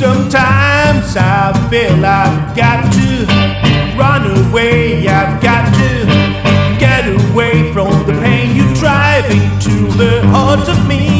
Sometimes I feel I've got to run away, I've got to get away from the pain you're driving to the heart of me.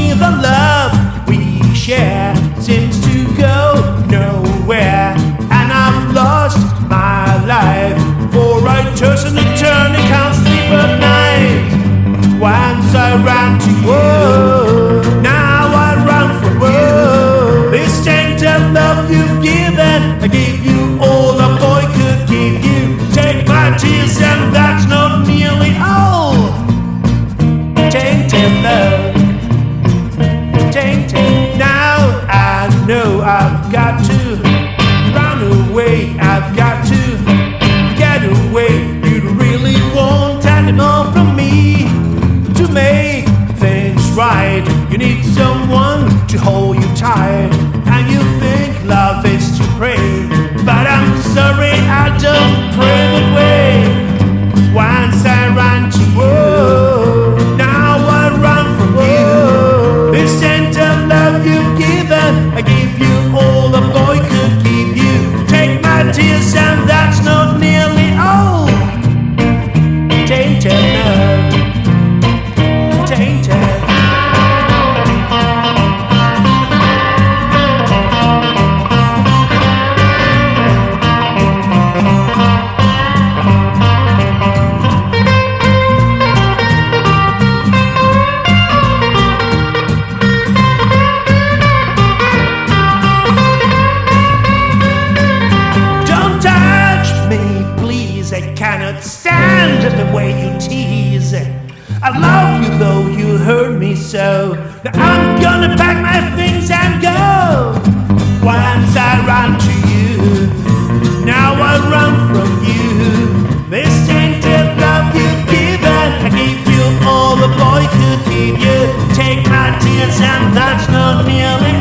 I gave you all a boy could give you. Take my tears, and that's not nearly all. Tainted love, tainted. Now I know I've got to run away. I've got to get away. You really want more from me to make things right. You need someone to hold you the way you tease. I love you though you hurt me so. I'm gonna pack my things and go. Once I run to you, now I run from you. This tainted love you've given, I gave you all the boy could give you. Take my tears and that's not nearly